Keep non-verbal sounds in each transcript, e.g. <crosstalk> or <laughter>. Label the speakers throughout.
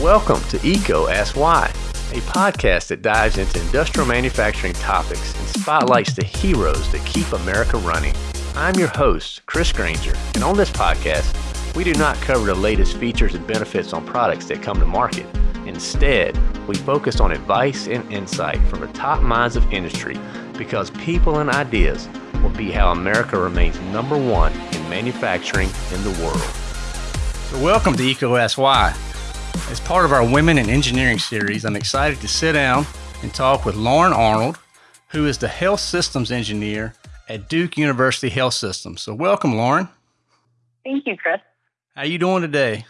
Speaker 1: Welcome to EECO Ask Why, a podcast that dives into industrial manufacturing topics and spotlights the heroes that keep America running. I'm your host, Chris Granger, and on this podcast, we do not cover the latest features and benefits on products that come to market. Instead, we focus on advice and insight from the top minds of industry because people and ideas will be how America remains number one in manufacturing in the world.
Speaker 2: So welcome to Why. As part of our Women in Engineering series, I'm excited to sit down and talk with Lauren Arnold, who is the Health Systems Engineer at Duke University Health Systems. So welcome, Lauren.
Speaker 3: Thank you, Chris.
Speaker 2: How are you doing today?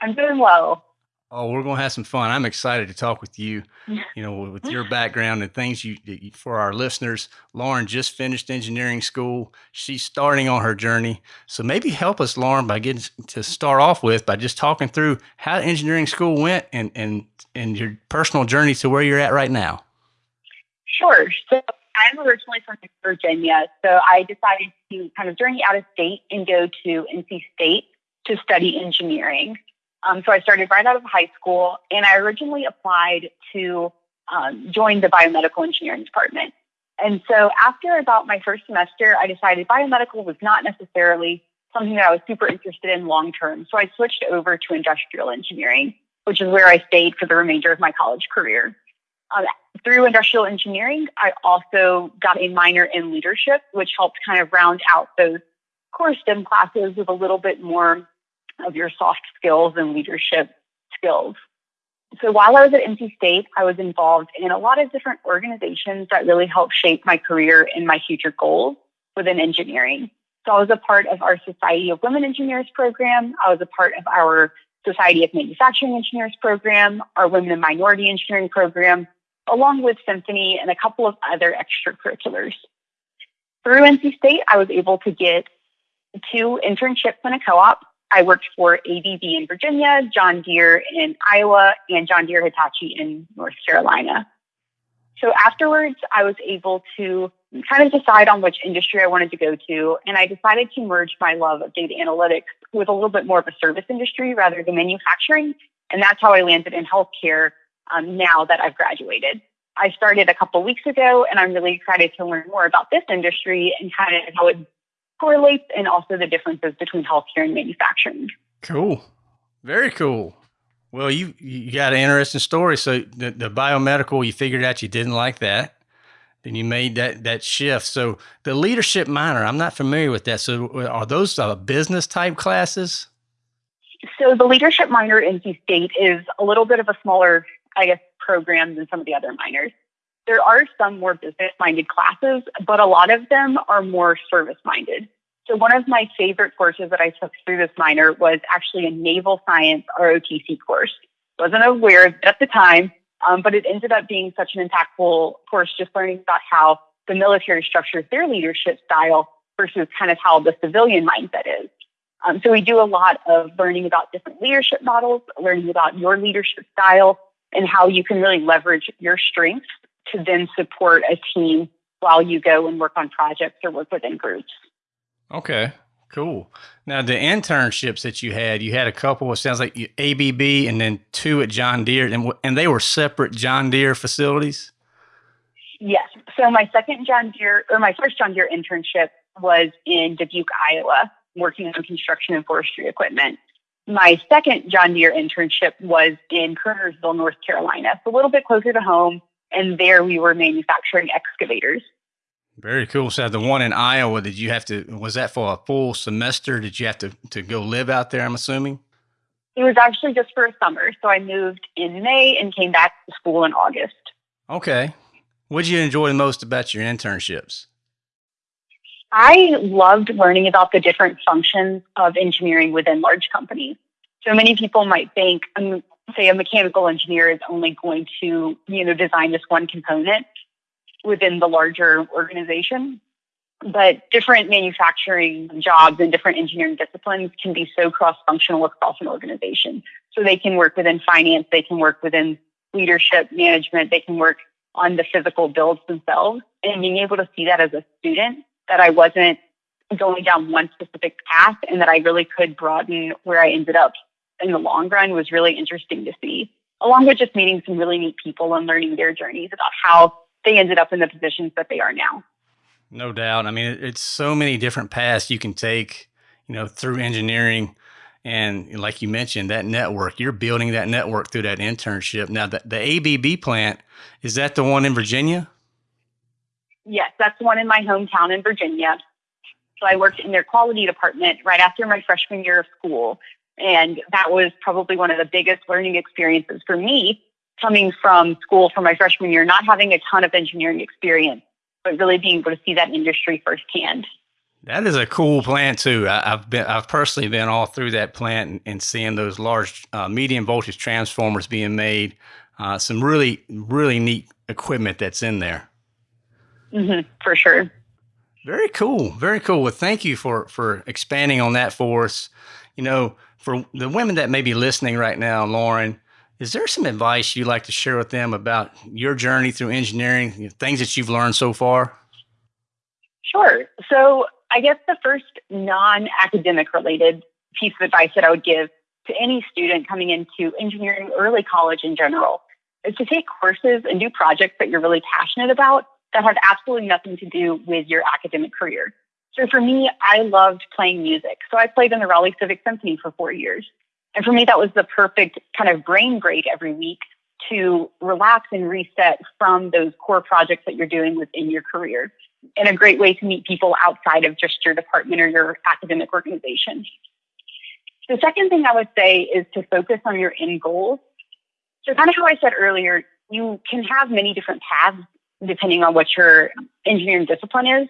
Speaker 3: I'm doing well.
Speaker 2: Oh, we're going to have some fun. I'm excited to talk with you, <laughs> you know, with your background and things you, for our listeners. Lauren just finished engineering school. She's starting on her journey. So maybe help us, Lauren, by getting to start off with by just talking through how engineering school went and, and, and your personal journey to where you're at right now.
Speaker 3: Sure. So I'm originally from Virginia. So I decided to kind of journey out of state and go to NC State to study engineering. Um, so I started right out of high school, and I originally applied to um, join the biomedical engineering department. And so after about my first semester, I decided biomedical was not necessarily something that I was super interested in long term. So I switched over to industrial engineering, which is where I stayed for the remainder of my college career. Um, through industrial engineering, I also got a minor in leadership, which helped kind of round out those core STEM classes with a little bit more of your soft skills and leadership skills. So while I was at NC State, I was involved in a lot of different organizations that really helped shape my career and my future goals within engineering. So I was a part of our Society of Women Engineers program. I was a part of our Society of Manufacturing Engineers program, our Women and Minority Engineering program, along with Symphony and a couple of other extracurriculars. Through NC State, I was able to get two internships and a co-op I worked for ABB in Virginia, John Deere in Iowa, and John Deere Hitachi in North Carolina. So afterwards, I was able to kind of decide on which industry I wanted to go to. And I decided to merge my love of data analytics with a little bit more of a service industry rather than manufacturing. And that's how I landed in healthcare um, now that I've graduated. I started a couple weeks ago, and I'm really excited to learn more about this industry and kind of how it correlates and also the differences between healthcare and manufacturing.
Speaker 2: Cool. Very cool. Well, you you got an interesting story. So the, the biomedical, you figured out you didn't like that. Then you made that that shift. So the leadership minor, I'm not familiar with that. So are those uh, business type classes?
Speaker 3: So the leadership minor in NC State is a little bit of a smaller, I guess, program than some of the other minors. There are some more business minded classes, but a lot of them are more service minded. So one of my favorite courses that I took through this minor was actually a naval science ROTC course. Wasn't aware of it at the time, um, but it ended up being such an impactful course, just learning about how the military structures their leadership style versus kind of how the civilian mindset is. Um, so we do a lot of learning about different leadership models, learning about your leadership style, and how you can really leverage your strengths to then support a team while you go and work on projects or work within groups.
Speaker 2: Okay, cool. Now, the internships that you had, you had a couple, it sounds like ABB and then two at John Deere, and, and they were separate John Deere facilities?
Speaker 3: Yes. So, my second John Deere, or my first John Deere internship was in Dubuque, Iowa, working on construction and forestry equipment. My second John Deere internship was in Kernersville, North Carolina, so a little bit closer to home and there we were manufacturing excavators.
Speaker 2: Very cool. So the one in Iowa, did you have to? Was that for a full semester? Did you have to to go live out there? I'm assuming.
Speaker 3: It was actually just for a summer. So I moved in May and came back to school in August.
Speaker 2: Okay. What did you enjoy the most about your internships?
Speaker 3: I loved learning about the different functions of engineering within large companies. So many people might think, um, say a mechanical engineer is only going to, you know, design this one component within the larger organization. But different manufacturing jobs and different engineering disciplines can be so cross functional across an organization. So they can work within finance, they can work within leadership management, they can work on the physical builds themselves. And being able to see that as a student, that I wasn't going down one specific path and that I really could broaden where I ended up in the long run was really interesting to see, along with just meeting some really neat people and learning their journeys about how they ended up in the positions that they are now.
Speaker 2: No doubt. I mean, it's so many different paths you can take, you know, through engineering. And like you mentioned, that network, you're building that network through that internship. Now, the, the ABB plant, is that the one in Virginia?
Speaker 3: Yes, that's the one in my hometown in Virginia. So I worked in their quality department right after my freshman year of school. And that was probably one of the biggest learning experiences for me coming from school for my freshman year, not having a ton of engineering experience, but really being able to see that industry firsthand.
Speaker 2: That is a cool plant too. I, have been, I've personally been all through that plant and, and seeing those large uh, medium voltage transformers being made. Uh, some really, really neat equipment that's in there.
Speaker 3: Mm-hmm, for sure.
Speaker 2: Very cool. Very cool. Well, thank you for for expanding on that for us. You know, for the women that may be listening right now, Lauren, is there some advice you'd like to share with them about your journey through engineering, things that you've learned so far?
Speaker 3: Sure. So, I guess the first non academic related piece of advice that I would give to any student coming into engineering, early college in general, is to take courses and do projects that you're really passionate about that have absolutely nothing to do with your academic career. So for me, I loved playing music. So I played in the Raleigh Civic Symphony for four years. And for me, that was the perfect kind of brain break every week to relax and reset from those core projects that you're doing within your career. And a great way to meet people outside of just your department or your academic organization. The second thing I would say is to focus on your end goals. So, kind of how I said earlier, you can have many different paths depending on what your engineering discipline is.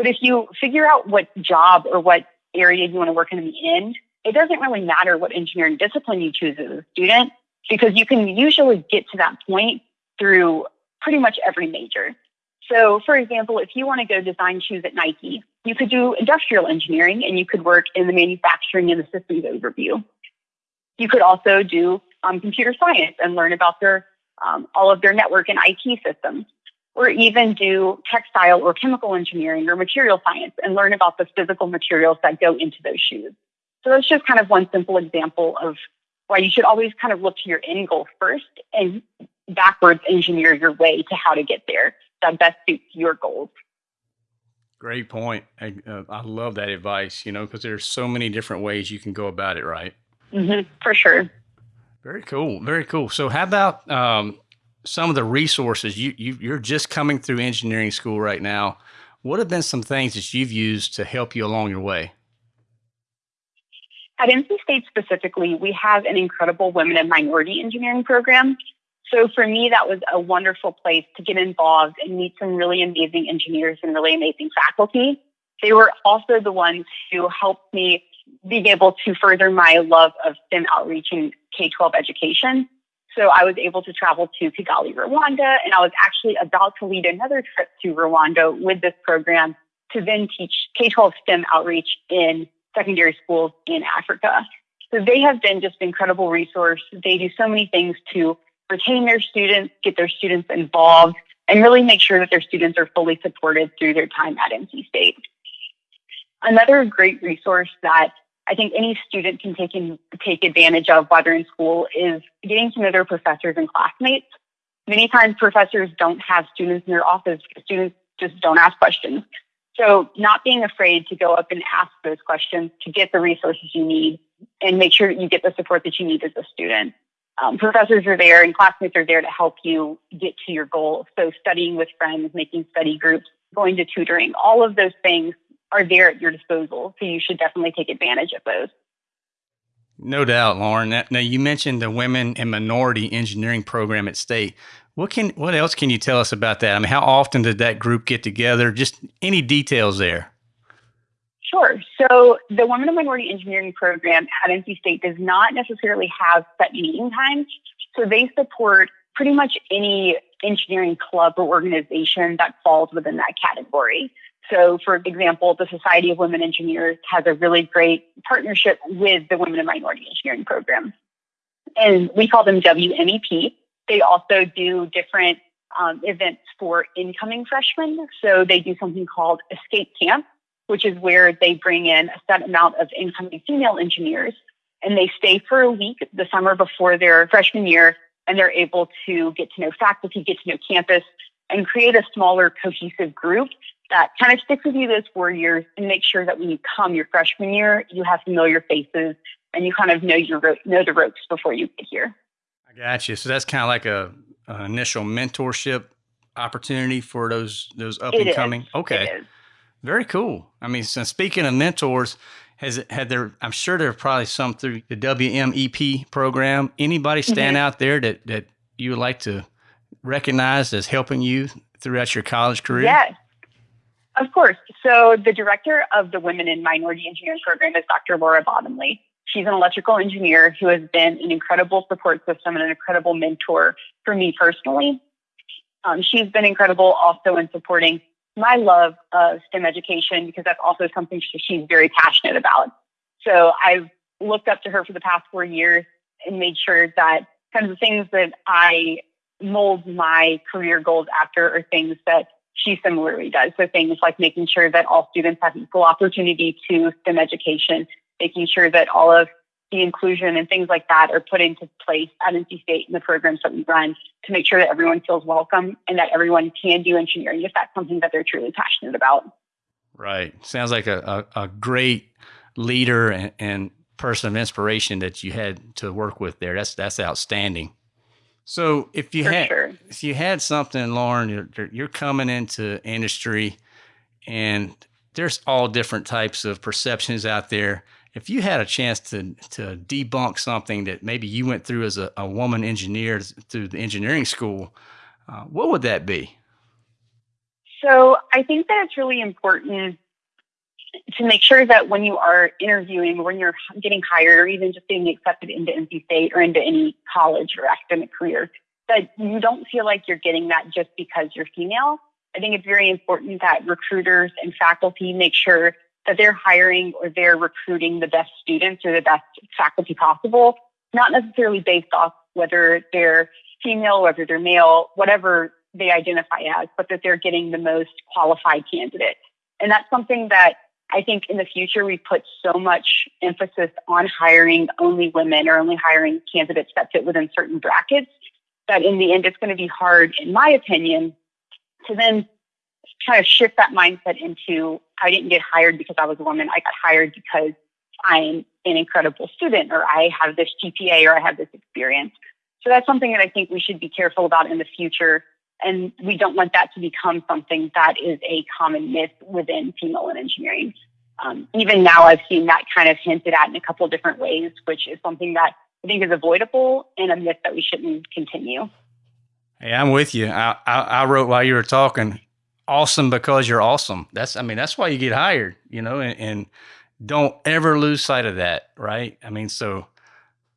Speaker 3: But if you figure out what job or what area you want to work in in the end, it doesn't really matter what engineering discipline you choose as a student because you can usually get to that point through pretty much every major. So, for example, if you want to go design shoes at Nike, you could do industrial engineering and you could work in the manufacturing and the systems overview. You could also do um, computer science and learn about their um, all of their network and IT systems, or even do textile or chemical engineering or material science and learn about the physical materials that go into those shoes. So that's just kind of one simple example of why you should always kind of look to your end goal first and backwards engineer your way to how to get there that best suits your goals.
Speaker 2: Great point. I, uh, I love that advice, you know, because there's so many different ways you can go about it, right?
Speaker 3: Mm-hmm, for sure.
Speaker 2: Very cool. Very cool. So, how about um, some of the resources you, you you're just coming through engineering school right now? What have been some things that you've used to help you along your way?
Speaker 3: At NC State specifically, we have an incredible women and minority engineering program. So for me, that was a wonderful place to get involved and meet some really amazing engineers and really amazing faculty. They were also the ones who helped me being able to further my love of STEM outreach and K 12 education. So I was able to travel to Kigali, Rwanda, and I was actually about to lead another trip to Rwanda with this program to then teach K 12 STEM outreach in secondary schools in Africa. So they have been just an incredible resource. They do so many things to retain their students, get their students involved, and really make sure that their students are fully supported through their time at NC State. Another great resource that I think any student can take in, take advantage of while they're in school is getting to know their professors and classmates. Many times professors don't have students in their office. Students just don't ask questions. So not being afraid to go up and ask those questions to get the resources you need and make sure that you get the support that you need as a student. Um, professors are there and classmates are there to help you get to your goal. So studying with friends, making study groups, going to tutoring, all of those things are there at your disposal. So you should definitely take advantage of those.
Speaker 2: No doubt, Lauren. Now you mentioned the Women and Minority Engineering Program at State. What can what else can you tell us about that? I mean, how often did that group get together? Just any details there.
Speaker 3: Sure. So the Women and Minority Engineering Program at NC State does not necessarily have set meeting times. So they support pretty much any engineering club or organization that falls within that category. So, for example, the Society of Women Engineers has a really great partnership with the Women and Minority Engineering Program. And we call them WMEP. They also do different um, events for incoming freshmen. So they do something called Escape Camp, which is where they bring in a set amount of incoming female engineers and they stay for a week the summer before their freshman year, and they're able to get to know faculty, get to know campus, and create a smaller cohesive group that kind of sticks with you those four years and make sure that when you come your freshman year, you have familiar faces and you kind of know your know the ropes before you get here.
Speaker 2: I got you. So that's kind of like a, an initial mentorship opportunity for those those up
Speaker 3: it
Speaker 2: and coming.
Speaker 3: Is.
Speaker 2: Okay, very cool. I mean, so speaking of mentors, has it had there? I'm sure there are probably some through the WMEP program. Anybody stand mm-hmm. out there that that you would like to recognize as helping you throughout your college career?
Speaker 3: Yes. Of course. So the director of the Women in Minority Engineering program is Dr. Laura Bottomley. She's an electrical engineer who has been an incredible support system and an incredible mentor for me personally. Um, she's been incredible also in supporting my love of STEM education because that's also something she's very passionate about. So I've looked up to her for the past four years and made sure that kind of the things that I mold my career goals after are things that she similarly does. So things like making sure that all students have equal opportunity to STEM education, making sure that all of the inclusion and things like that are put into place at NC State in the programs that we run to make sure that everyone feels welcome and that everyone can do engineering if that's something that they're truly passionate about.
Speaker 2: Right. Sounds like a, a, a great leader and, and, person of inspiration that you had to work with there. That's that's outstanding. So if you
Speaker 3: For
Speaker 2: had
Speaker 3: sure.
Speaker 2: if you had something, Lauren, you're, you're coming into industry, and there's all different types of perceptions out there if you had a chance to to debunk something that maybe you went through as a, a woman engineer through the engineering school, uh, what would that be?
Speaker 3: So I think that it's really important to make sure that when you are interviewing, or when you're getting hired, or even just being accepted into NC State or into any college or academic career, that you don't feel like you're getting that just because you're female. I think it's very important that recruiters and faculty make sure that they're hiring or they're recruiting the best students or the best faculty possible, not necessarily based off whether they're female, whether they're male, whatever they identify as, but that they're getting the most qualified candidate. And that's something that I think in the future we put so much emphasis on hiring only women or only hiring candidates that fit within certain brackets that in the end it's going to be hard, in my opinion, to then kind of shift that mindset into I didn't get hired because I was a woman. I got hired because I'm an incredible student or I have this GPA or I have this experience. So that's something that I think we should be careful about in the future. And we don't want that to become something that is a common myth within female in engineering. Um, even now, I've seen that kind of hinted at in a couple of different ways, which is something that I think is avoidable and a myth that we shouldn't continue.
Speaker 2: Hey, I'm with you. I, I, I wrote while you were talking awesome because you're awesome. That's I mean that's why you get hired, you know, and, and don't ever lose sight of that, right? I mean, so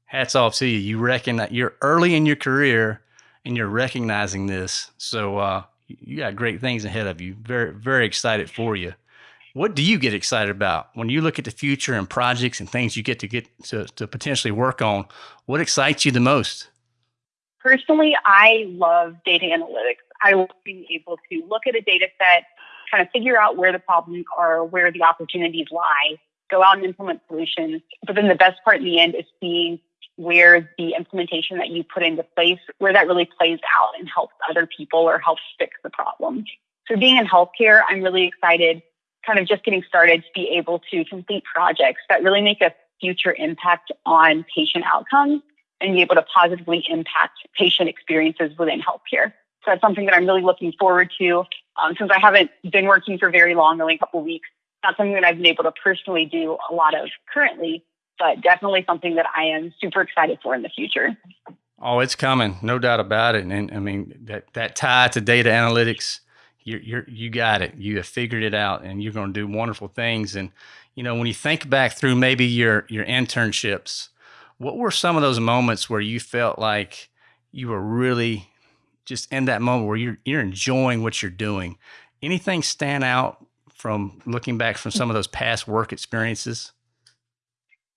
Speaker 2: hats off to you. You reckon that you're early in your career and you're recognizing this. So uh, you got great things ahead of you. Very very excited for you. What do you get excited about when you look at the future and projects and things you get to get to, to potentially work on? What excites you the most?
Speaker 3: Personally, I love data analytics. I love being able to look at a data set, kind of figure out where the problems are, where the opportunities lie, go out and implement solutions. But then the best part in the end is seeing where the implementation that you put into place, where that really plays out and helps other people or helps fix the problem. So being in healthcare, I'm really excited, kind of just getting started to be able to complete projects that really make a future impact on patient outcomes and be able to positively impact patient experiences within healthcare. So that's something that I'm really looking forward to. Um, since I haven't been working for very long, only a couple weeks, not something that I've been able to personally do a lot of currently, but definitely something that I am super excited for in the future.
Speaker 2: Oh, it's coming, no doubt about it. And I mean that that tie to data analytics, you you you got it. You have figured it out, and you're going to do wonderful things. And you know, when you think back through maybe your your internships, what were some of those moments where you felt like you were really just in that moment where you're you're enjoying what you're doing. Anything stand out from looking back from some of those past work experiences?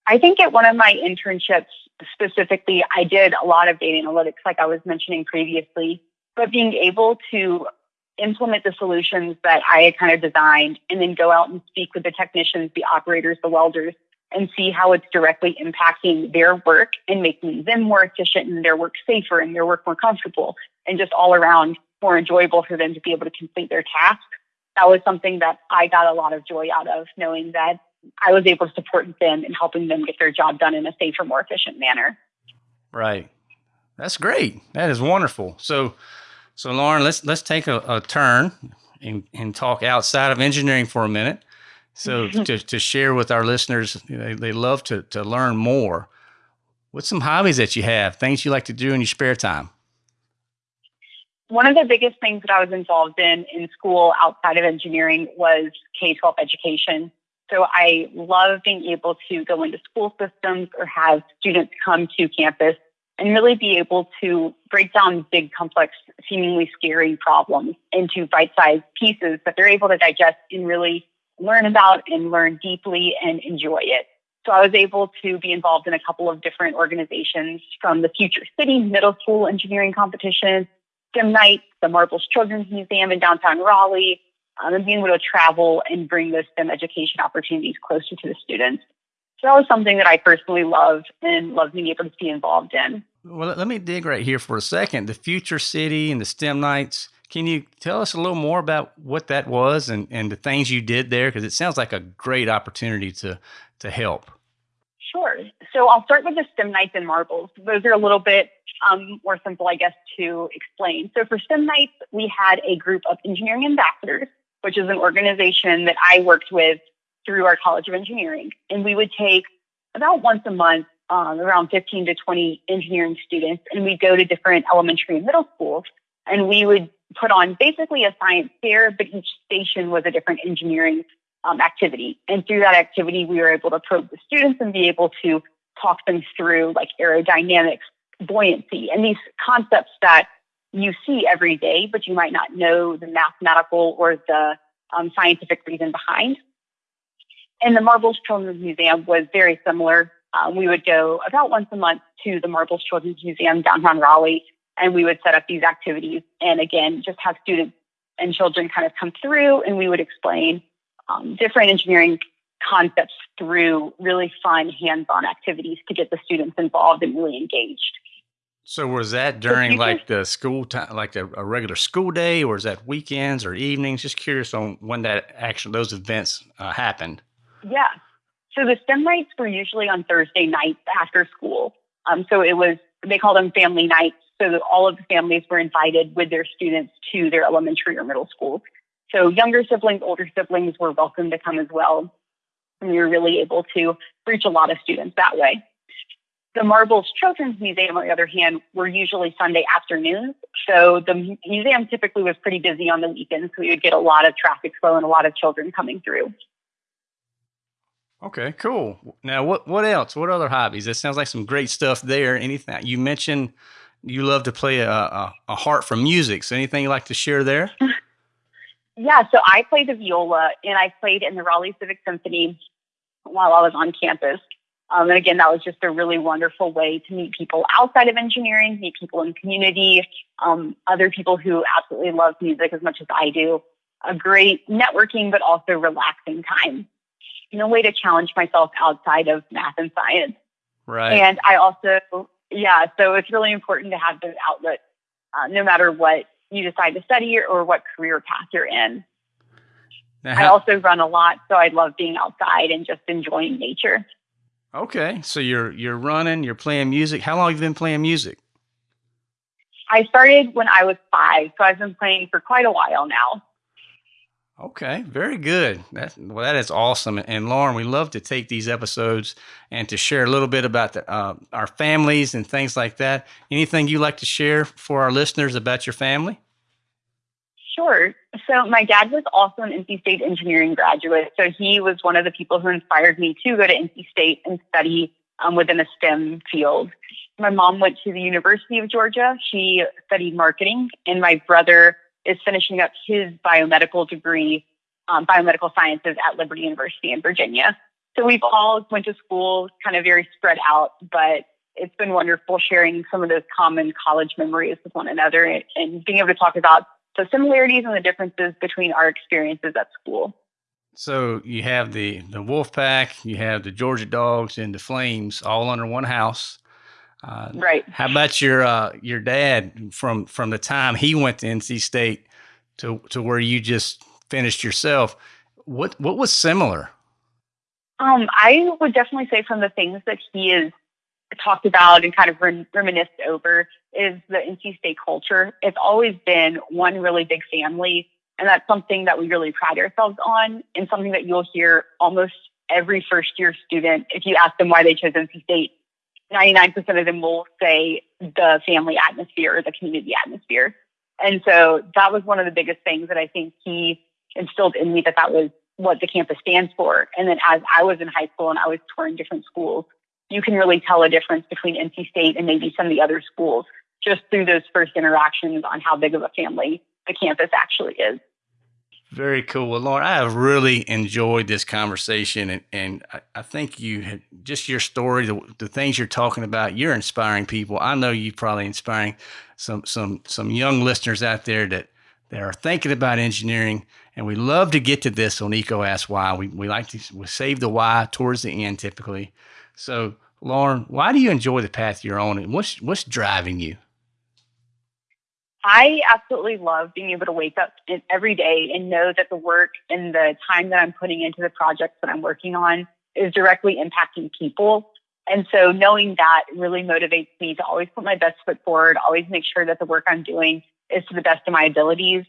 Speaker 3: I think at one of my internships specifically, I did a lot of data analytics, like I was mentioning previously, but being able to implement the solutions that I had kind of designed and then go out and speak with the technicians, the operators, the welders and see how it's directly impacting their work and making them more efficient and their work safer and their work more comfortable and just all around more enjoyable for them to be able to complete their tasks. That was something that I got a lot of joy out of knowing that I was able to support them and helping them get their job done in a safer, more efficient manner.
Speaker 2: Right. That's great. That is wonderful. So, so Lauren, let's let's take a, a turn and, and talk outside of engineering for a minute. So <laughs> to, to share with our listeners, know, they love to, to learn more. What's some hobbies that you have, things you like to do in your spare time?
Speaker 3: One of the biggest things that I was involved in in school outside of engineering was K 12 education. So I love being able to go into school systems or have students come to campus and really be able to break down big, complex, seemingly scary problems into bite sized pieces that they're able to digest and really learn about and learn deeply and enjoy it. So I was able to be involved in a couple of different organizations from the Future City Middle School Engineering Competition, STEM Night, the Marbles Children's Museum in downtown Raleigh, um, and being able to travel and bring those STEM education opportunities closer to the students. So that was something that I personally loved and love being able to be involved in.
Speaker 2: Well, let me dig right here for a second. The Future City and the STEM Nights. Can you tell us a little more about what that was and, and the things you did there? Because it sounds like a great opportunity to to help.
Speaker 3: Sure. So I'll start with the STEM Nights and Marbles. Those are a little bit um, more simple, I guess, to explain. So for STEM Nights, we had a group of engineering ambassadors, which is an organization that I worked with through our College of Engineering. And we would take about once a month um, around 15 to 20 engineering students, and we'd go to different elementary and middle schools, and we would put on basically a science fair, but each station was a different engineering um, activity. And through that activity, we were able to probe the students and be able to talk them through like aerodynamics, buoyancy, and these concepts that you see every day, but you might not know the mathematical or the um, scientific reason behind. And the Marbles Children's Museum was very similar. Um, we would go about once a month to the Marbles Children's Museum downtown Raleigh, and we would set up these activities. And again, just have students and children kind of come through, and we would explain um, different engineering concepts through really fun hands-on activities to get the students involved and really engaged.
Speaker 2: So was that during like the school time, like a, a, regular school day, or is that weekends or evenings? Just curious on when that actually those events uh, happened.
Speaker 3: Yeah. So the STEM nights were usually on Thursday nights after school. Um, so it was they call them family nights. So all of the families were invited with their students to their elementary or middle schools. So younger siblings, older siblings were welcome to come as well. And we were really able to reach a lot of students that way. The Marbles Children's Museum, on the other hand, were usually Sunday afternoons. So the museum typically was pretty busy on the weekends. So we would get a lot of traffic flow and a lot of children coming through.
Speaker 2: Okay, cool. Now, what what else? What other hobbies? That sounds like some great stuff there. Anything you mentioned? You love to play a, a, a heart for music. So, anything you like to share there? <laughs>
Speaker 3: Yeah, so I played the viola and I played in the Raleigh Civic Symphony while I was on campus. Um, and again, that was just a really wonderful way to meet people outside of engineering, meet people in community, um, other people who absolutely love music as much as I do. A great networking, but also relaxing time. You know, way to challenge myself outside of math and science.
Speaker 2: Right.
Speaker 3: And I also, yeah, so it's really important to have those outlets, uh, no matter what you decide to study or what career path you're in. Now, I also run a lot, so I love being outside and just enjoying nature.
Speaker 2: Okay, so you're you're running, you're playing music. How long have you been playing music?
Speaker 3: I started when I was five, so I've been playing for quite a while now.
Speaker 2: Okay, very good. That's well, that is awesome. And Lauren, we love to take these episodes and to share a little bit about the, uh, our families and things like that. Anything you like to share for our listeners about your family?
Speaker 3: Sure. So my dad was also an NC State engineering graduate. So he was one of the people who inspired me to go to NC State and study um, within a STEM field. My mom went to the University of Georgia. She studied marketing, and my brother is finishing up his biomedical degree, um, biomedical sciences at Liberty University in Virginia. So we've all went to school kind of very spread out, but it's been wonderful sharing some of those common college memories with one another and, and being able to talk about the similarities and the differences between our experiences at school.
Speaker 2: So you have the the Wolf Pack, you have the Georgia Dogs, and the Flames all under one house.
Speaker 3: Uh, right.
Speaker 2: How about your uh, your dad from from the time he went to NC State to to where you just finished yourself? What what was similar?
Speaker 3: Um, I would definitely say from the things that he has talked about and kind of reminisced over is the NC State culture. It's always been one really big family, and that's something that we really pride ourselves on, and something that you'll hear almost every first year student if you ask them why they chose NC State 99% of them will say the family atmosphere or the community atmosphere. And so that was one of the biggest things that I think he instilled in me that that was what the campus stands for. And then as I was in high school and I was touring different schools, you can really tell a difference between NC State and maybe some of the other schools just through those first interactions on how big of a family the campus actually is.
Speaker 2: Very cool. Well, Lauren, I have really enjoyed this conversation, and, and I, I think you had, just your story, the, the things you're talking about, you're inspiring people. I know you're probably inspiring some some some young listeners out there that that are thinking about engineering, and we love to get to this on EECO Ask Why. We we like to we save the why towards the end typically. So, Lauren, why do you enjoy the path you're on, and what's what's driving you?
Speaker 3: I absolutely love being able to wake up every day and know that the work and the time that I'm putting into the projects that I'm working on is directly impacting people. And so knowing that really motivates me to always put my best foot forward, always make sure that the work I'm doing is to the best of my abilities.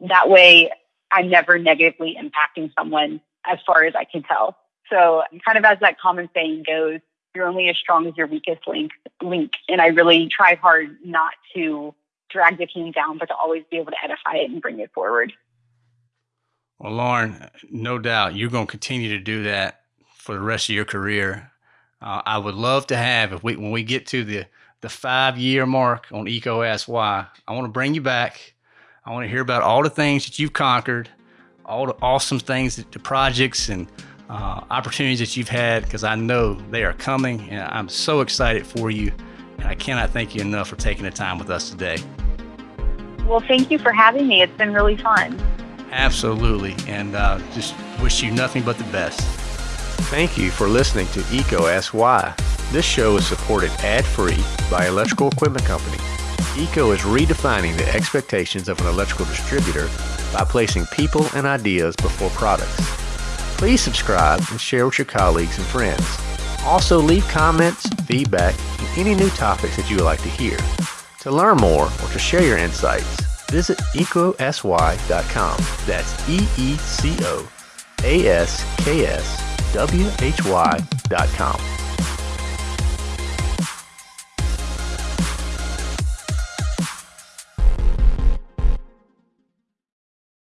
Speaker 3: That way I'm never negatively impacting someone as far as I can tell. So kind of as that common saying goes, you're only as strong as your weakest link link. And I really try hard not to drag the team down, but to always be able to edify it and bring it forward.
Speaker 2: Well, Lauren, no doubt you're going to continue to do that for the rest of your career. Uh, I would love to have if we when we get to the the five year mark on Ask Why, I want to bring you back. I want to hear about all the things that you've conquered, all the awesome things, that, the projects and uh, opportunities that you've had, because I know they are coming, and I'm so excited for you. And I cannot thank you enough for taking the time with us today.
Speaker 3: Well, thank you for having me. It's been really fun.
Speaker 2: Absolutely. And uh, just wish you nothing but the best.
Speaker 1: Thank you for listening to EECO Ask Why. This show is supported ad free by Electrical Equipment Company. ECO is redefining the expectations of an electrical distributor by placing people and ideas before products. Please subscribe and share with your colleagues and friends. Also, leave comments, feedback, and any new topics that you would like to hear. To learn more or to share your insights, visit eecoaskwhy.com. That's E E C O A S K S W H Y.com.